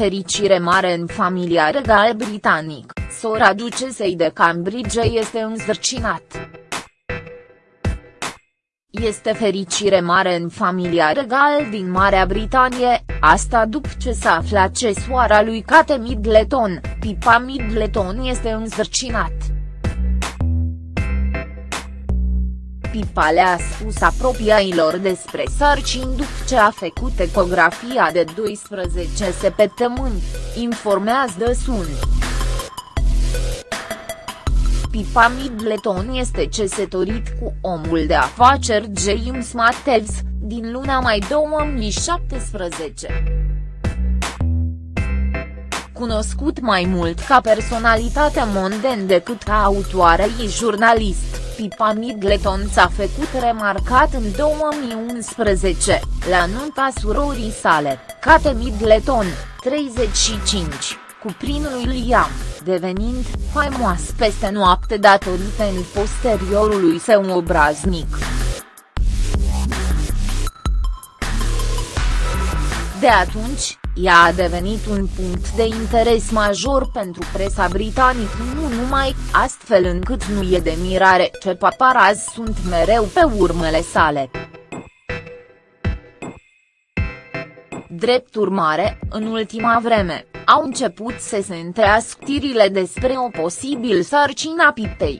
Fericire mare în familia regal britanic, sora ducesei de Cambridge este înzărcinat. Este fericire mare în familia regal din Marea Britanie, asta după ce s-a aflat ce soara lui Kate Middleton, Pipa Middleton este înzărcinat. Pipa le-a spus apropiailor despre sarcini după ce a făcut ecografia de 12 săptămâni, informează The Sun. Pipa Middleton este cesătorit cu omul de afaceri James Matthews, din luna mai 2017 cunoscut mai mult ca personalitate monden decât ca autoare și jurnalist. Pipa Middleton s-a făcut remarcat în 2011, la nunta surorii sale, Kate Middleton, 35, cu prinul Liam, devenind faimos peste noapte datorită în posteriorului său obraznic. De atunci, ea a devenit un punct de interes major pentru presa britanică nu numai, astfel încât nu e de mirare ce paparazzi sunt mereu pe urmele sale. Drept urmare, în ultima vreme, au început să se întrească tirile despre o posibil sarcina pipei.